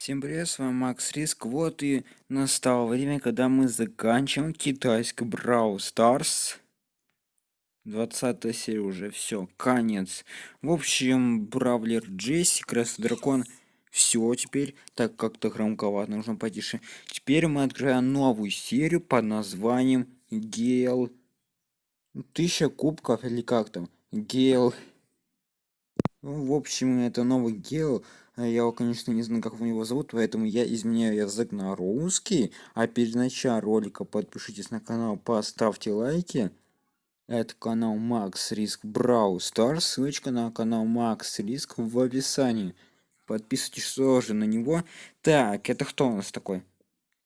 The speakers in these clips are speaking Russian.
Всем привет, с вами Макс Риск. Вот и настало время, когда мы заканчиваем китайский Брау Старс. 20 серия уже, все, конец. В общем, Бравлер Джесси, Красный Дракон, все теперь, так как-то громковато, нужно потише. Теперь мы открываем новую серию под названием Гел... Тысяча кубков или как там? Гел... В общем, это новый гел а я его, конечно, не знаю, как его зовут, поэтому я изменяю язык на русский. А перед началом ролика подпишитесь на канал, поставьте лайки. Это канал Макс Риск Брау Стар. Ссылочка на канал Макс Риск в описании. Подписывайтесь тоже на него. Так, это кто у нас такой?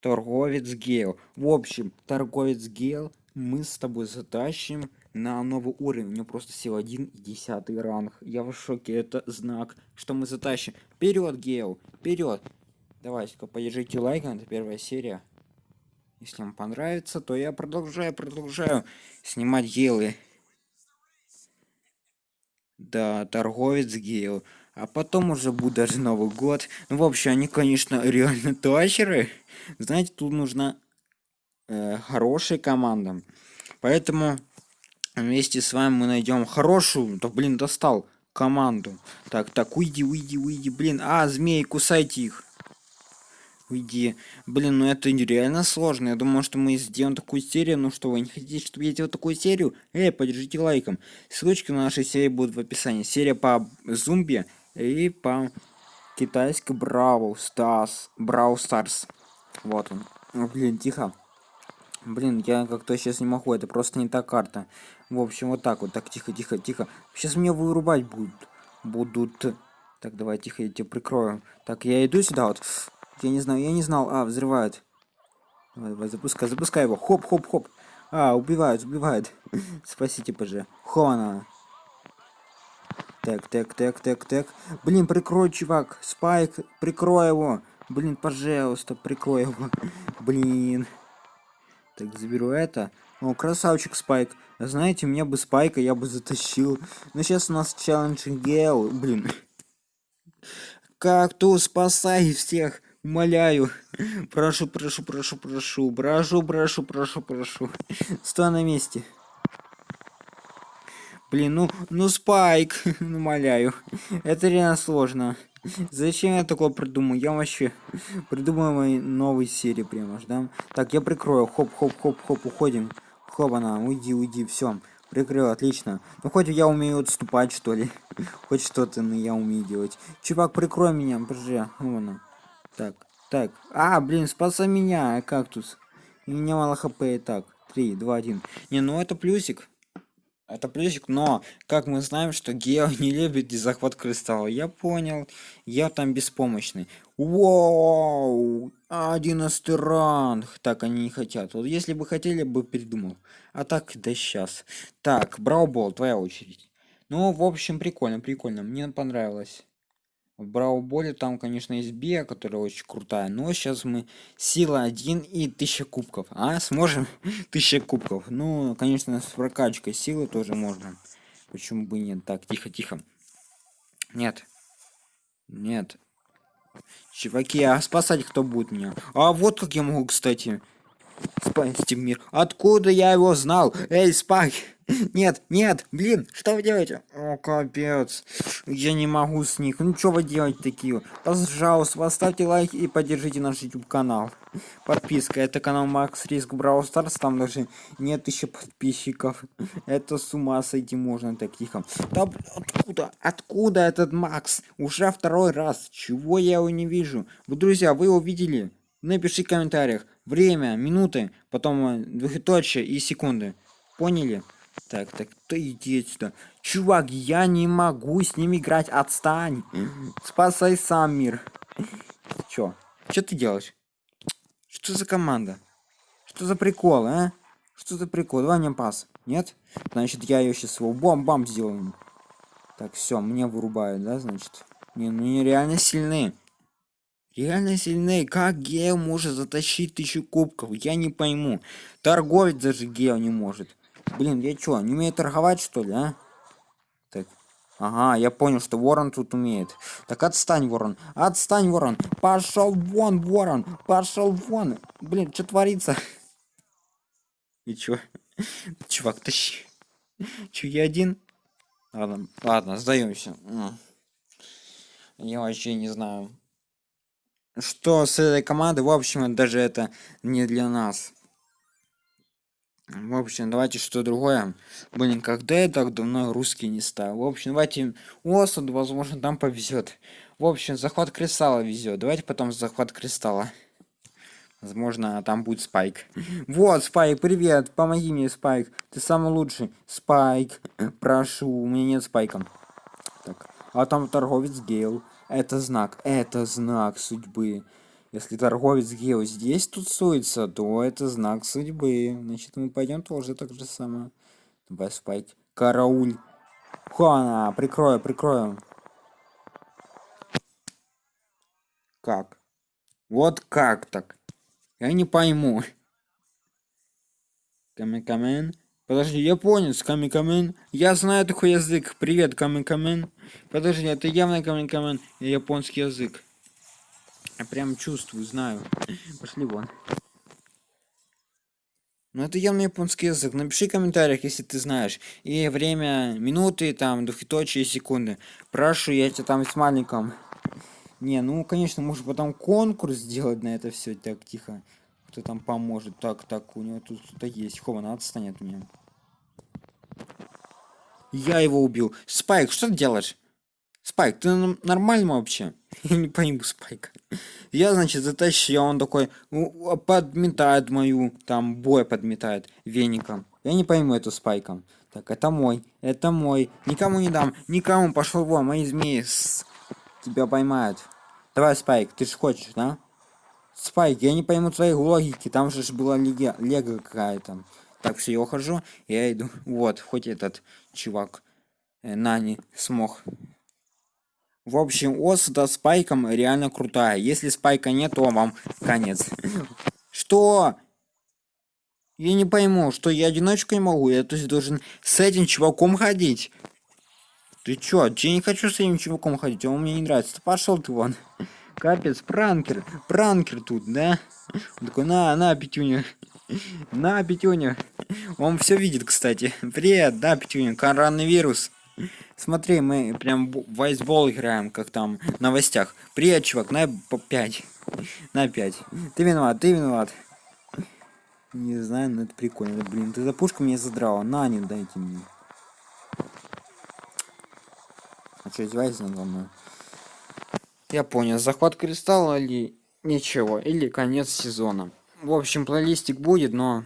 Торговец Гейл. В общем, торговец Гейл мы с тобой затащим на новый уровень. У него просто сил 1 и 10 ранг. Я в шоке. Это знак, что мы затащим. Вперед, Гео! Вперед! Давайте-ка поддержите лайк, это первая серия. Если вам понравится, то я продолжаю, продолжаю снимать гейлы. Да, торговец гейл. А потом уже будет даже Новый год. Ну, в общем, они, конечно, реально тащеры. Знаете, тут нужна э, хорошая команда. Поэтому вместе с вами мы найдем хорошую, да блин, достал команду. Так, так, уйди, уйди, уйди, блин. А, змеи, кусайте их. Уйди. Блин, ну это нереально сложно. Я думаю, что мы сделаем такую серию. Ну что, вы не хотите, чтобы я делал такую серию? Эй, поддержите лайком. Ссылочки на нашей серии будут в описании. Серия по зомби и по китайский Brawl Stars. Brawl Stars. Вот он. блин, тихо. Блин, я как-то сейчас не могу, это просто не та карта. В общем, вот так вот, так, тихо, тихо, тихо. Сейчас меня вырубать будут. Будут. Так, давай, тихо, я тебя прикрою. Так, я иду сюда вот. Я не знаю, я не знал. А, взрывают. Давай, давай, запускай, запускай его. Хоп, хоп, хоп. А, убивают, убивают. Спасите, поже. Хона. Так, так, так, так, так. Блин, прикрой, чувак. Спайк, прикрой его. Блин, пожалуйста, прикрой его. Блин. Так, заберу это. О, красавчик Спайк. Знаете, мне бы Спайка я бы затащил. Но сейчас у нас челлендж Гел. Блин. Как то спасай всех. Умоляю. Прошу, прошу, прошу, прошу. Прошу, прошу, прошу, прошу. Стой на месте. Блин, ну, ну Спайк, умоляю. Это реально сложно. Зачем я такое придумал? Я вообще придумаю мои новые серии прямо да? Так, я прикрою. Хоп, хоп, хоп, хоп, уходим. Хоп, она, уйди, уйди, все. Прикрыл, отлично. Ну хоть я умею отступать, что ли. хоть что-то ну, я умею делать. Чувак, прикрой меня, боже. Вон Так, так. А, блин, спасай меня, кактус. У меня мало хп так. 3, 2, 1. Не, ну это плюсик. Это плюсик, но как мы знаем, что Гео не любит захват кристалла. Я понял. Я там беспомощный. Вау! 11 ранг. Так, они не хотят. Вот если бы хотели, бы придумал. А так, да сейчас. Так, Браубол, твоя очередь. Ну, в общем, прикольно, прикольно. Мне понравилось. В Брауболе там, конечно, есть Биа, которая очень крутая, но сейчас мы сила 1 и 1000 кубков. А, сможем? 1000 кубков. Ну, конечно, с прокачкой силы тоже можно. Почему бы нет? Так, тихо, тихо. Нет. Нет. Чуваки, а спасать кто будет меня? А вот как я могу, кстати, спасти мир. Откуда я его знал? Эй, Спайк! Нет, нет, блин, что вы делаете? О, капец. Я не могу с них. Ну, что вы делаете такие? Пожалуйста, поставьте лайк и поддержите наш YouTube канал. Подписка. Это канал Макс Риск Brawl Stars. Там даже нет еще подписчиков. Это с ума сойти можно так тихо. Да, откуда? Откуда этот Макс? Уже второй раз. Чего я его не вижу? Вы, друзья, вы его видели? Напиши в комментариях. Время, минуты, потом э, двухточие и секунды. Поняли? Так, так, ты иди сюда. Чувак, я не могу с ним играть, отстань. Спасай сам мир. Чё? Чё ты делаешь? Что за команда? Что за прикол, а? Что за прикол? Давай мне пас. Нет? Значит, я ее сейчас его бом-бам сделаю. Так, все, мне вырубают, да, значит? Не, ну они реально сильные. Реально сильные. Как Гео может затащить тысячу кубков? Я не пойму. Торговец даже Гео не может. Блин, я чё, не умею торговать, что ли, а? Так, Ага, я понял, что ворон тут умеет. Так отстань, ворон. Отстань, ворон. Пошел вон, ворон. Пошел вон. Блин, что творится? И чё? Чувак, тащи. Чё, я один? Ладно, ладно, сдаемся. Я вообще не знаю. Что с этой командой, в общем, даже это не для нас. В общем, давайте что другое. Блин, когда я так давно русский не стал. В общем, давайте Осуд, возможно, там повезет. В общем, захват кристалла везет. Давайте потом захват кристалла. Возможно, там будет Спайк. Вот, Спайк, привет. Помоги мне, Спайк. Ты самый лучший. Спайк, прошу. У меня нет Спайка. Так, а там торговец Гейл. Это знак. Это знак судьбы. Если торговец Гео здесь тусуется, то это знак судьбы. Значит, мы пойдем тоже так же самое. Давай, Спайк. Карауль. Хуана, прикрою, прикрою. Как? Вот как так? Я не пойму. Камикамен. Подожди, японец, Камикамен. Я знаю такой язык. Привет, Камикамен. Подожди, это явно Камикамен. Японский язык. Я прям чувствую, знаю. Пошли вон. Ну это явно японский язык. Напиши в комментариях, если ты знаешь. И время, минуты, там, двухточие, секунды. Прошу, я тебя там с маленьком. Не, ну, конечно, может потом конкурс сделать на это все. Так, тихо. Кто там поможет? Так, так, у него тут кто-то есть. Хован, отстань от меня. Я его убил. Спайк, что ты делаешь? Спайк, ты нормально вообще? Я не пойму Спайка. Я, значит, затащил, он такой подметает мою, там, бой подметает веником. Я не пойму эту Спайка. Так, это мой, это мой. Никому не дам, никому, пошел вон, мои змеи. С тебя поймают. Давай, Спайк, ты же хочешь, да? Спайк, я не пойму твоей логики, там же была лего, лего какая-то. Так, все, я ухожу, я иду. Вот, хоть этот чувак, э, Нани, смог. В общем, Осада с Спайком реально крутая. Если Спайка нет, то вам конец. Что? Я не пойму, что я одиночку не могу. Я то есть должен с этим чуваком ходить. Ты чё? Я не хочу с этим чуваком ходить, он мне не нравится. Пошел ты вон. Капец, пранкер. Пранкер тут, да? Он такой, на, на, Петюня. На, Петюня. Он все видит, кстати. Привет, да, Петюня, коронавирус. Смотри, мы прям в вайсбол играем, как там в новостях. Привет, чувак, на по 5. На 5. Ты виноват, ты виноват. Не знаю, но это прикольно. Блин, ты за пушку мне задрала. На, не дайте мне. А что, издеваетесь надо мной? Я понял, захват кристалла или ничего, или конец сезона. В общем, плейлистик будет, но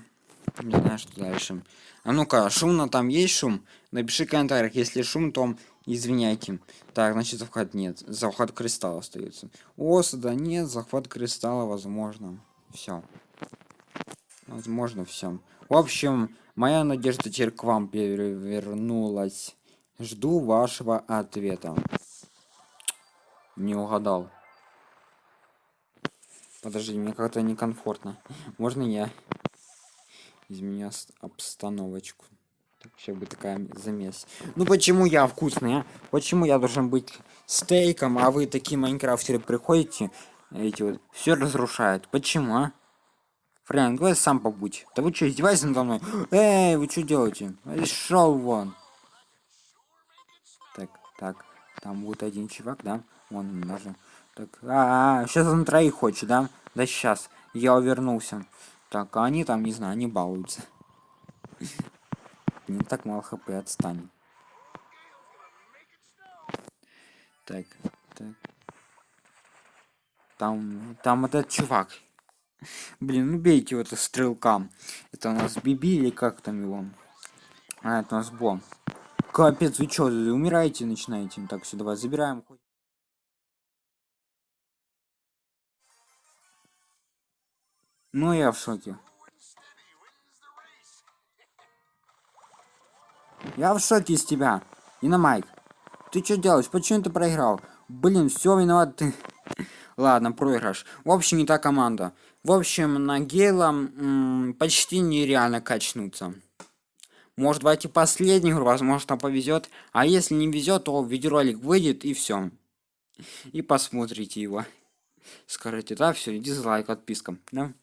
не знаю, что дальше. А ну-ка, шумно там есть шум? Напиши в комментариях, если шум, то извиняйте. Так, значит, захват нет. Захват кристалла остается. Осада нет, захват кристалла возможно. Все. Возможно, все. В общем, моя надежда теперь к вам перевернулась. Жду вашего ответа. Не угадал. Подожди, мне как-то некомфортно. Можно я изменю обстановочку? Так, сейчас бы такая замес. Ну почему я вкусный, а? Почему я должен быть стейком, а вы такие майнкрафтеры приходите, эти вот, все разрушают? Почему, а? Фрэнк, давай сам побудь. Да вы что, издеваетесь надо мной? Эй, вы что делаете? Шел вон. Так, так. Там будет один чувак, да? Вон даже. Так, а, -а, -а сейчас он троих хочет, да? Да сейчас. Я увернулся. Так, а они там, не знаю, они балуются. Не так мало хп, отстань. Так, так. Там, там этот чувак. Блин, ну бейте его, это стрелка. Это у нас Биби или как там его? А, это у нас Бом. Капец, вы чё, умираете начинаете? Так, все, давай, забираем. Ну, я в шоке. Я в шоке из тебя. Майк. Ты что делаешь? Почему ты проиграл? Блин, все виноват ты. Ладно, проигрыш. В общем, не та команда. В общем, на Гейла почти нереально качнуться. Может, давайте последнюю игру, возможно, повезет. А если не везет, то видеоролик выйдет и все. И посмотрите его. Скажите, да, все, дизлайк, отписка, да?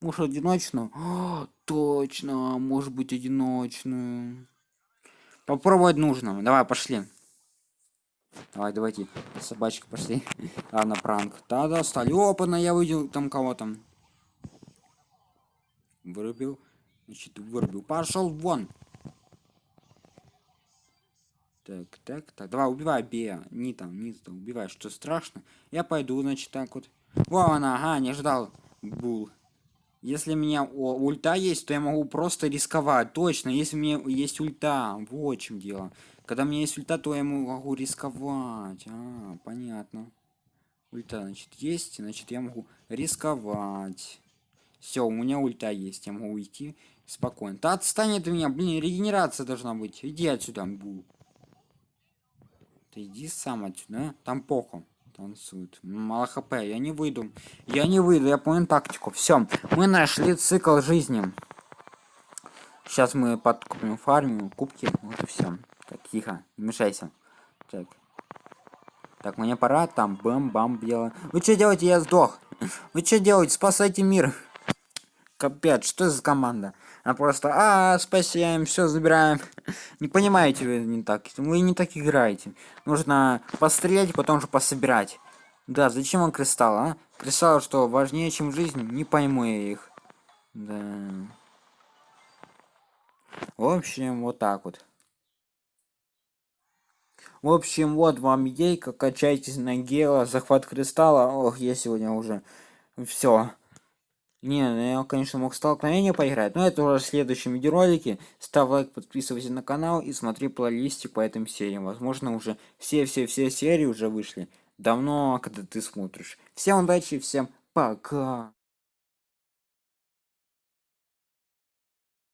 Может, одиночную? О, точно, может быть, одиночную. Попробовать нужно. Давай, пошли. Давай, давайте. Собачка, пошли. Ладно, пранк. Да-да, стали. Опа, я увидел там кого-то. Вырубил. Значит, вырубил. Пошел вон. Так, так, так. Давай, убивай, Бея. Не там, не там. Убивай, что страшно. Я пойду, значит, так вот. Во она, ага, не ждал. Бул. Если у меня о, ульта есть, то я могу просто рисковать. Точно, если у меня есть ульта. Вот в чем дело. Когда у меня есть ульта, то я могу рисковать. А, понятно. Ульта, значит, есть, значит, я могу рисковать. Все, у меня ульта есть, я могу уйти спокойно. Да отстань от меня, блин, регенерация должна быть. Иди отсюда, бу. Ты иди сам отсюда, там похуй танцует. Мало хп, я не выйду. Я не выйду, я понял тактику. Все, мы нашли цикл жизни. Сейчас мы подкупим фармим, кубки, вот и все. Так, тихо, не мешайся. Так. Так, мне пора, там бам-бам бело. Вы что делаете, я сдох. Вы что делаете, спасайте мир. Капец, что за команда? А просто, а, спасаем, все забираем. Не понимаете вы не так. Вы не так играете. Нужно пострелять, потом же пособирать. Да, зачем он кристалл, а? Кристалл что, важнее, чем жизнь? Не пойму я их. Да. В общем, вот так вот. В общем, вот вам идейка, качайтесь на гела, захват кристалла. Ох, я сегодня уже все. Не, ну я, конечно, мог столкновение поиграть, но это уже в следующем видеоролике. Ставь лайк, подписывайся на канал и смотри плейлистик по этим сериям. Возможно, уже все-все-все серии уже вышли. Давно, когда ты смотришь. Всем удачи, всем пока.